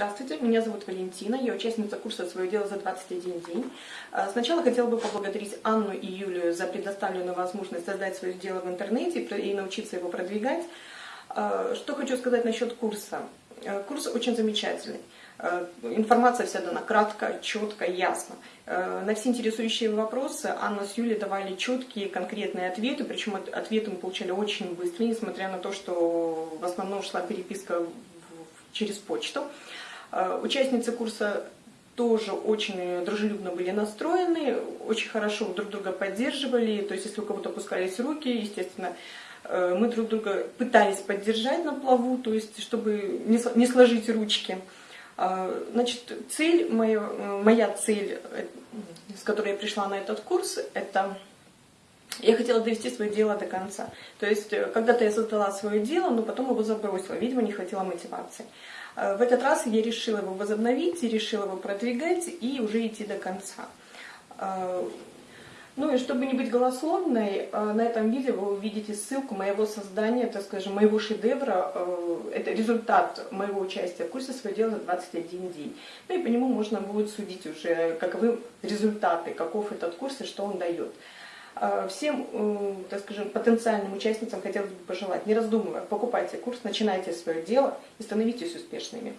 Здравствуйте, меня зовут Валентина, я участница курса «Свое дело за 21 день». А, сначала хотела бы поблагодарить Анну и Юлию за предоставленную возможность создать свое дело в интернете и научиться его продвигать. А, что хочу сказать насчет курса. А, курс очень замечательный. Информация вся дана кратко, четко, ясно. На все интересующие вопросы Анна с Юлей давали четкие, конкретные ответы, причем ответы мы получали очень быстро, несмотря на то, что в основном шла переписка через почту. Э, участницы курса тоже очень дружелюбно были настроены, очень хорошо друг друга поддерживали, то есть если у кого-то опускались руки, естественно, э, мы друг друга пытались поддержать на плаву, то есть чтобы не сложить ручки. Э, значит, цель, моя, моя цель, с которой я пришла на этот курс, это я хотела довести свое дело до конца. То есть, когда-то я создала свое дело, но потом его забросила, видимо, не хватило мотивации. Э, в этот раз я решила его возобновить, решила его продвигать и уже идти до конца. Э, ну и чтобы не быть голословной, э, на этом видео вы увидите ссылку моего создания, так скажем, моего шедевра. Это результат моего участия в курсе «Свое дело за 21 день». Ну и по нему можно будет судить уже, каковы результаты, каков этот курс и что он дает. А, всем, так скажем, потенциальным участницам хотелось бы пожелать, не раздумывая, покупайте курс, начинайте свое дело и становитесь успешными.